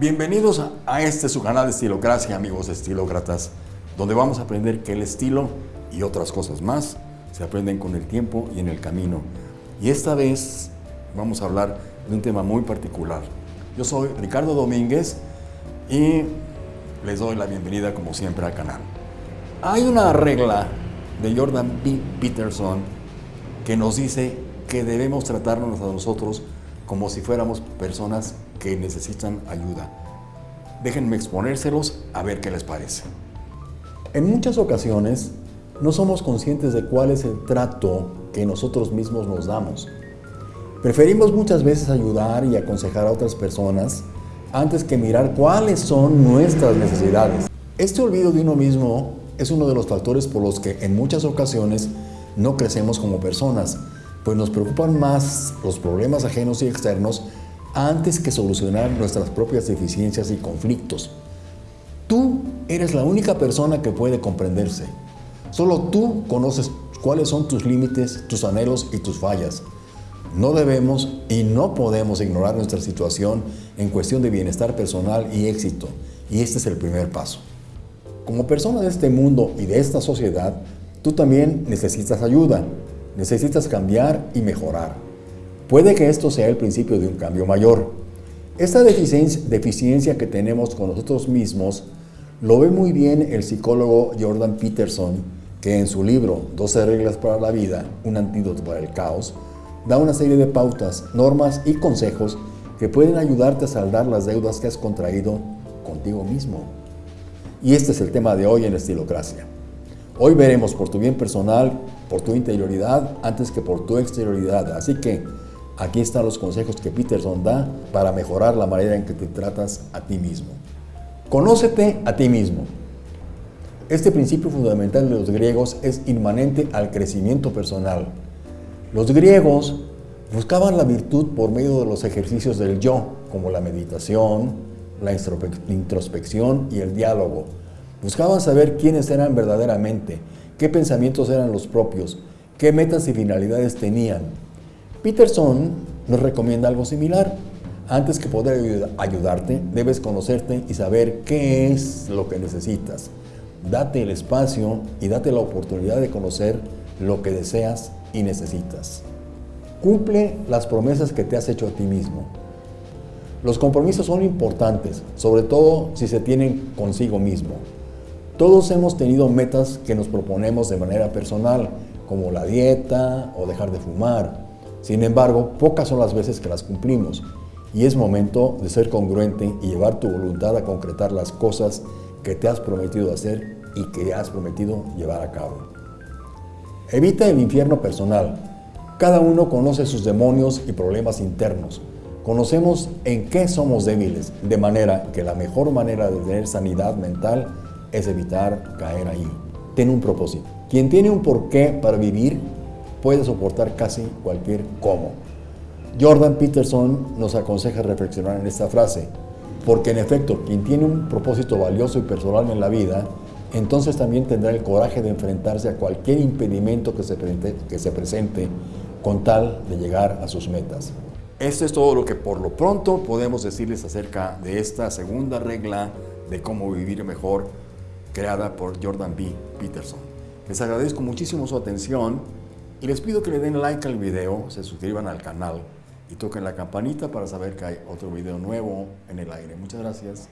Bienvenidos a este su canal de Estilocracia, amigos estilócratas, donde vamos a aprender que el estilo y otras cosas más se aprenden con el tiempo y en el camino. Y esta vez vamos a hablar de un tema muy particular. Yo soy Ricardo Domínguez y les doy la bienvenida como siempre al canal. Hay una regla de Jordan B. Peterson que nos dice que debemos tratarnos a nosotros como si fuéramos personas que necesitan ayuda. Déjenme exponérselos a ver qué les parece. En muchas ocasiones no somos conscientes de cuál es el trato que nosotros mismos nos damos. Preferimos muchas veces ayudar y aconsejar a otras personas antes que mirar cuáles son nuestras necesidades. Este olvido de uno mismo es uno de los factores por los que en muchas ocasiones no crecemos como personas, pues nos preocupan más los problemas ajenos y externos antes que solucionar nuestras propias deficiencias y conflictos. Tú eres la única persona que puede comprenderse. Solo tú conoces cuáles son tus límites, tus anhelos y tus fallas. No debemos y no podemos ignorar nuestra situación en cuestión de bienestar personal y éxito, y este es el primer paso. Como persona de este mundo y de esta sociedad, tú también necesitas ayuda, necesitas cambiar y mejorar. Puede que esto sea el principio de un cambio mayor. Esta deficiencia que tenemos con nosotros mismos lo ve muy bien el psicólogo Jordan Peterson, que en su libro 12 reglas para la vida, un antídoto para el caos, da una serie de pautas, normas y consejos que pueden ayudarte a saldar las deudas que has contraído contigo mismo. Y este es el tema de hoy en Estilocracia. Hoy veremos por tu bien personal, por tu interioridad, antes que por tu exterioridad. Así que aquí están los consejos que Peterson da para mejorar la manera en que te tratas a ti mismo. Conócete a ti mismo. Este principio fundamental de los griegos es inmanente al crecimiento personal. Los griegos buscaban la virtud por medio de los ejercicios del yo, como la meditación, la introspección y el diálogo. Buscaban saber quiénes eran verdaderamente, qué pensamientos eran los propios, qué metas y finalidades tenían. Peterson nos recomienda algo similar. Antes que poder ayudarte, debes conocerte y saber qué es lo que necesitas. Date el espacio y date la oportunidad de conocer lo que deseas y necesitas. Cumple las promesas que te has hecho a ti mismo. Los compromisos son importantes, sobre todo si se tienen consigo mismo. Todos hemos tenido metas que nos proponemos de manera personal, como la dieta o dejar de fumar. Sin embargo, pocas son las veces que las cumplimos y es momento de ser congruente y llevar tu voluntad a concretar las cosas que te has prometido hacer y que has prometido llevar a cabo. Evita el infierno personal. Cada uno conoce sus demonios y problemas internos. Conocemos en qué somos débiles, de manera que la mejor manera de tener sanidad mental es evitar caer ahí. Ten un propósito. Quien tiene un porqué para vivir puede soportar casi cualquier cómo. Jordan Peterson nos aconseja reflexionar en esta frase, porque en efecto, quien tiene un propósito valioso y personal en la vida, entonces también tendrá el coraje de enfrentarse a cualquier impedimento que se, presente, que se presente con tal de llegar a sus metas. Esto es todo lo que por lo pronto podemos decirles acerca de esta segunda regla de cómo vivir mejor creada por Jordan B. Peterson. Les agradezco muchísimo su atención y les pido que le den like al video, se suscriban al canal y toquen la campanita para saber que hay otro video nuevo en el aire. Muchas gracias.